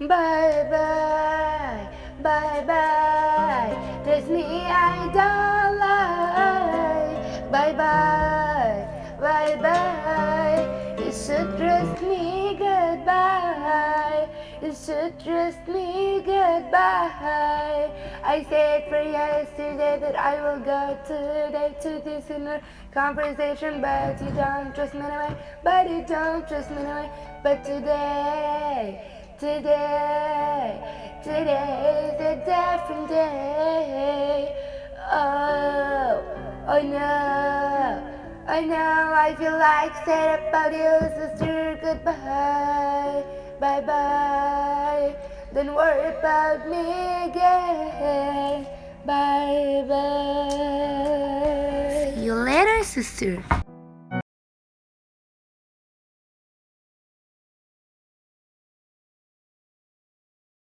Bye bye, bye bye. Trust me, I don't lie. Bye bye, bye bye. You should trust me, goodbye. You should trust me, goodbye. I said for yesterday that I will go today to this inner conversation, but you don't trust me anyway. But you don't trust me anyway. But today. Today, today is a different day. Oh, oh no, I know I feel like sad about you, sister. Goodbye, bye bye. Don't worry about me again. Bye bye. See you later, sister.